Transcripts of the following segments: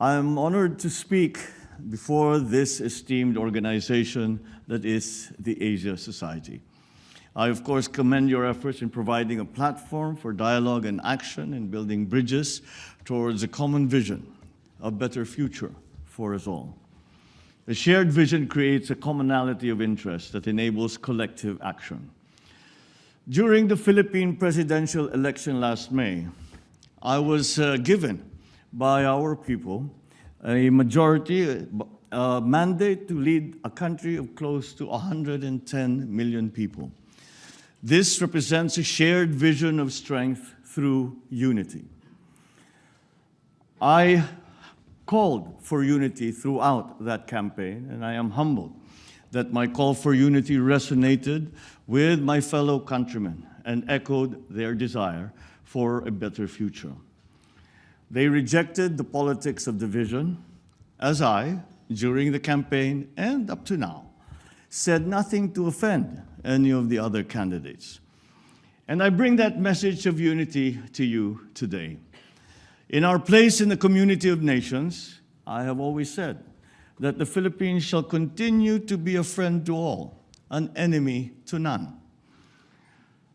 I am honored to speak before this esteemed organization that is the Asia Society. I, of course, commend your efforts in providing a platform for dialogue and action in building bridges towards a common vision, a better future for us all. A shared vision creates a commonality of interest that enables collective action. During the Philippine presidential election last May, I was uh, given by our people a majority a mandate to lead a country of close to 110 million people. This represents a shared vision of strength through unity. I called for unity throughout that campaign, and I am humbled that my call for unity resonated with my fellow countrymen and echoed their desire for a better future. They rejected the politics of division, as I, during the campaign and up to now, said nothing to offend any of the other candidates. And I bring that message of unity to you today. In our place in the community of nations, I have always said that the Philippines shall continue to be a friend to all, an enemy to none.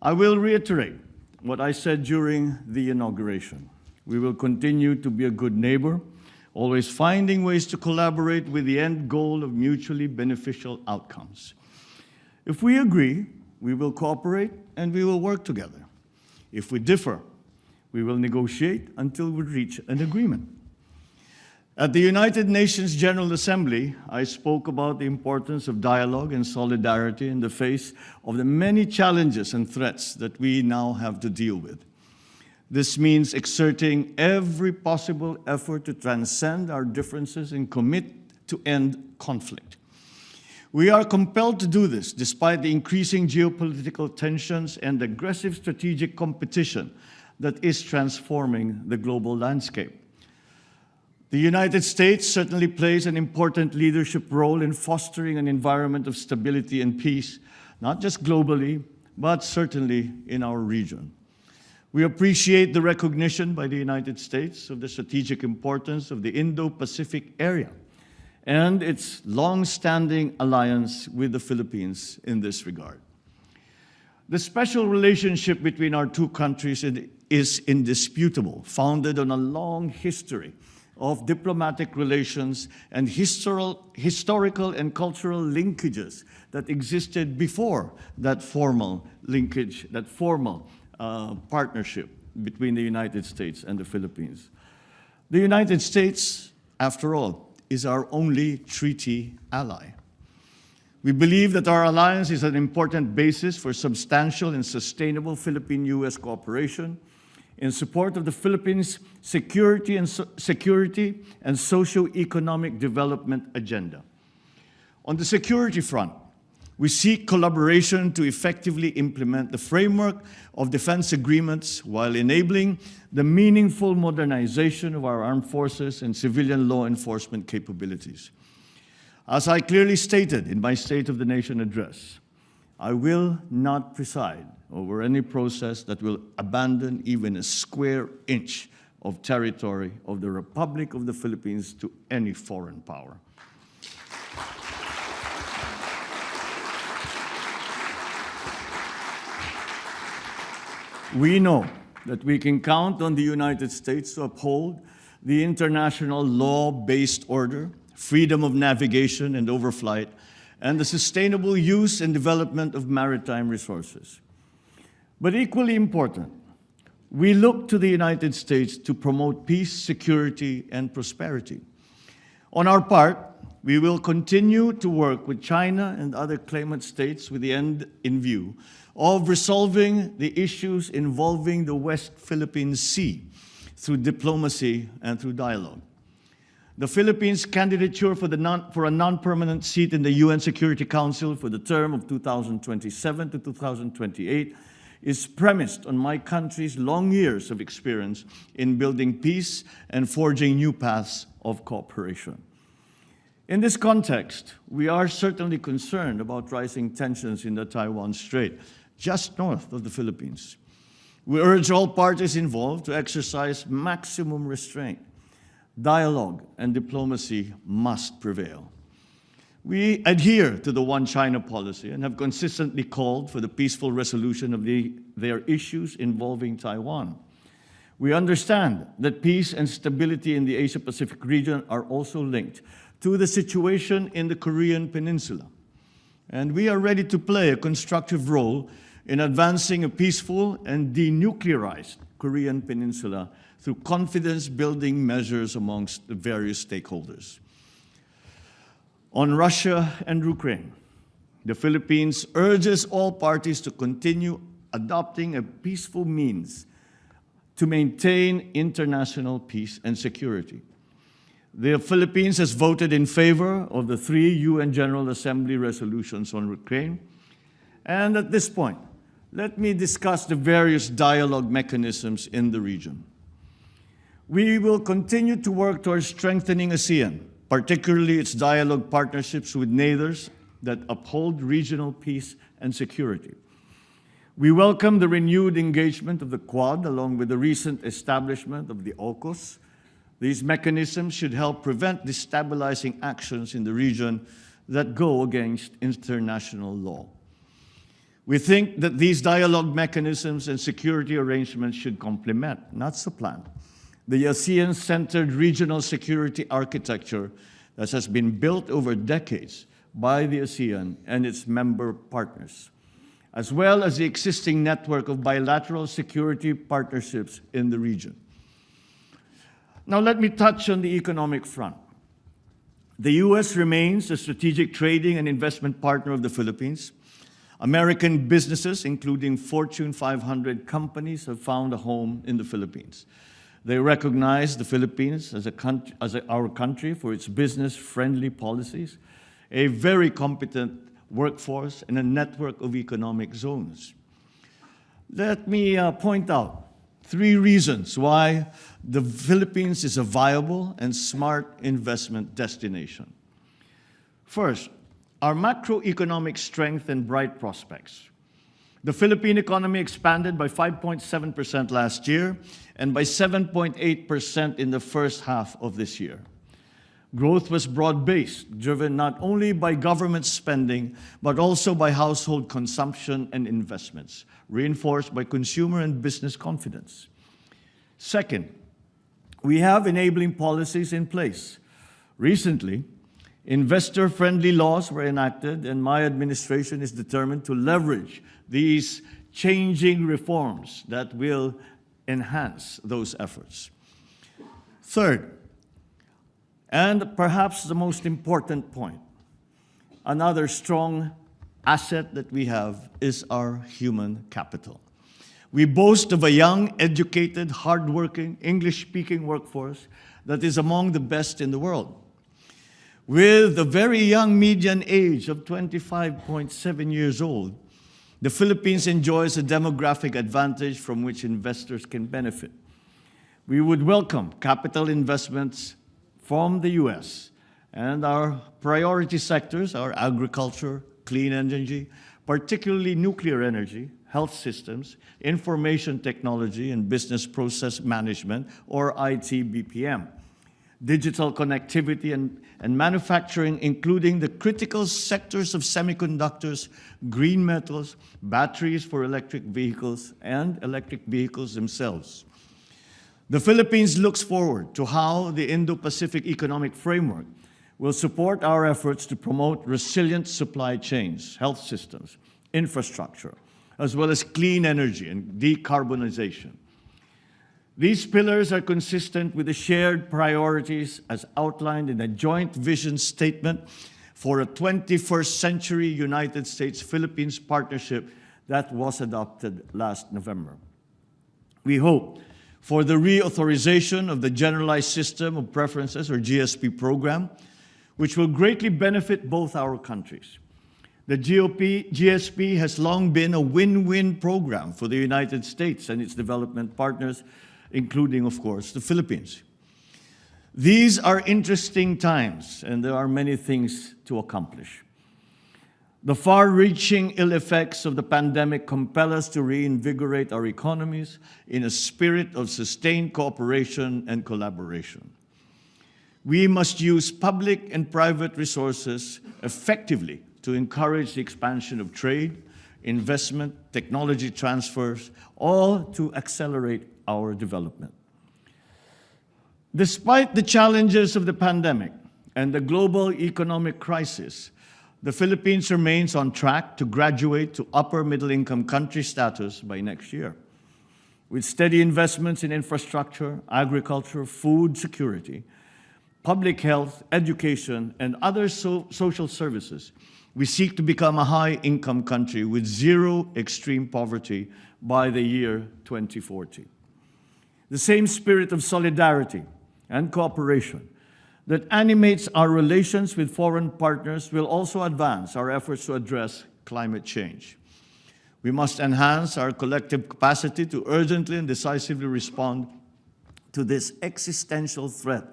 I will reiterate what I said during the inauguration. We will continue to be a good neighbor, always finding ways to collaborate with the end goal of mutually beneficial outcomes. If we agree, we will cooperate and we will work together. If we differ, we will negotiate until we reach an agreement. At the United Nations General Assembly, I spoke about the importance of dialogue and solidarity in the face of the many challenges and threats that we now have to deal with. This means exerting every possible effort to transcend our differences and commit to end conflict. We are compelled to do this despite the increasing geopolitical tensions and aggressive strategic competition that is transforming the global landscape. The United States certainly plays an important leadership role in fostering an environment of stability and peace, not just globally, but certainly in our region. We appreciate the recognition by the United States of the strategic importance of the Indo-Pacific area and its long-standing alliance with the Philippines in this regard. The special relationship between our two countries is indisputable, founded on a long history of diplomatic relations and historical and cultural linkages that existed before that formal linkage, that formal uh, partnership between the United States and the Philippines. The United States, after all, is our only treaty ally. We believe that our alliance is an important basis for substantial and sustainable Philippine-U.S. cooperation in support of the Philippines' security and, so security and socio-economic development agenda. On the security front, we seek collaboration to effectively implement the framework of defense agreements while enabling the meaningful modernization of our armed forces and civilian law enforcement capabilities. As I clearly stated in my State of the Nation address, I will not preside over any process that will abandon even a square inch of territory of the Republic of the Philippines to any foreign power. We know that we can count on the United States to uphold the international law-based order, freedom of navigation and overflight, and the sustainable use and development of maritime resources. But equally important, we look to the United States to promote peace, security, and prosperity. On our part, we will continue to work with China and other claimant states with the end in view of resolving the issues involving the West Philippine Sea through diplomacy and through dialogue. The Philippines' candidature for, non, for a non-permanent seat in the UN Security Council for the term of 2027 to 2028 is premised on my country's long years of experience in building peace and forging new paths of cooperation. In this context, we are certainly concerned about rising tensions in the Taiwan Strait, just north of the Philippines. We urge all parties involved to exercise maximum restraint dialogue and diplomacy must prevail. We adhere to the One China policy and have consistently called for the peaceful resolution of the, their issues involving Taiwan. We understand that peace and stability in the Asia-Pacific region are also linked to the situation in the Korean Peninsula. And we are ready to play a constructive role in advancing a peaceful and denuclearized Korean Peninsula through confidence-building measures amongst the various stakeholders. On Russia and Ukraine, the Philippines urges all parties to continue adopting a peaceful means to maintain international peace and security. The Philippines has voted in favor of the three UN General Assembly resolutions on Ukraine. And at this point, let me discuss the various dialogue mechanisms in the region. We will continue to work towards strengthening ASEAN, particularly its dialogue partnerships with neighbors that uphold regional peace and security. We welcome the renewed engagement of the Quad along with the recent establishment of the AUKUS. These mechanisms should help prevent destabilizing actions in the region that go against international law. We think that these dialogue mechanisms and security arrangements should complement, not supplant, the ASEAN-centered regional security architecture that has been built over decades by the ASEAN and its member partners as well as the existing network of bilateral security partnerships in the region. Now let me touch on the economic front. The U.S. remains a strategic trading and investment partner of the Philippines. American businesses, including Fortune 500 companies, have found a home in the Philippines. They recognize the Philippines as, a country, as a, our country for its business-friendly policies, a very competent workforce, and a network of economic zones. Let me uh, point out three reasons why the Philippines is a viable and smart investment destination. First, our macroeconomic strength and bright prospects. The Philippine economy expanded by 5.7% last year and by 7.8% in the first half of this year. Growth was broad-based, driven not only by government spending, but also by household consumption and investments, reinforced by consumer and business confidence. Second, we have enabling policies in place. Recently, investor-friendly laws were enacted, and my administration is determined to leverage these changing reforms that will enhance those efforts. Third, and perhaps the most important point, another strong asset that we have is our human capital. We boast of a young, educated, hardworking, English-speaking workforce that is among the best in the world. With a very young median age of 25.7 years old, the Philippines enjoys a demographic advantage from which investors can benefit. We would welcome capital investments from the US. And our priority sectors are agriculture, clean energy, particularly nuclear energy, health systems, information technology and business process management, or IT-BPM, digital connectivity and, and manufacturing, including the critical sectors of semiconductors, green metals, batteries for electric vehicles, and electric vehicles themselves. The Philippines looks forward to how the Indo-Pacific Economic Framework will support our efforts to promote resilient supply chains, health systems, infrastructure, as well as clean energy and decarbonization. These pillars are consistent with the shared priorities as outlined in a joint vision statement for a 21st century United States-Philippines partnership that was adopted last November. We hope for the reauthorization of the Generalized System of Preferences, or GSP program, which will greatly benefit both our countries. The GOP, GSP has long been a win-win program for the United States and its development partners, including, of course, the Philippines. These are interesting times, and there are many things to accomplish. The far-reaching ill effects of the pandemic compel us to reinvigorate our economies in a spirit of sustained cooperation and collaboration. We must use public and private resources effectively to encourage the expansion of trade, investment, technology transfers, all to accelerate our development. Despite the challenges of the pandemic and the global economic crisis, the Philippines remains on track to graduate to upper middle income country status by next year. With steady investments in infrastructure, agriculture, food security, public health, education, and other so social services, we seek to become a high-income country with zero extreme poverty by the year 2040. The same spirit of solidarity and cooperation that animates our relations with foreign partners will also advance our efforts to address climate change. We must enhance our collective capacity to urgently and decisively respond to this existential threat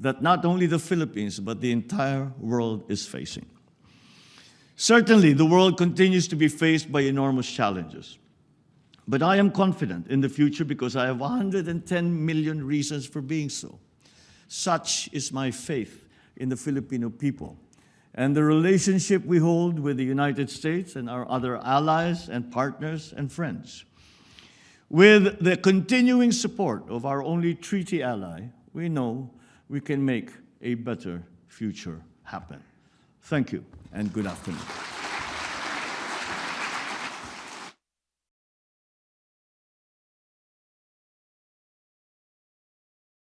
that not only the Philippines, but the entire world is facing. Certainly, the world continues to be faced by enormous challenges. But I am confident in the future because I have 110 million reasons for being so. Such is my faith in the Filipino people and the relationship we hold with the United States and our other allies and partners and friends. With the continuing support of our only treaty ally, we know we can make a better future happen. Thank you and good afternoon.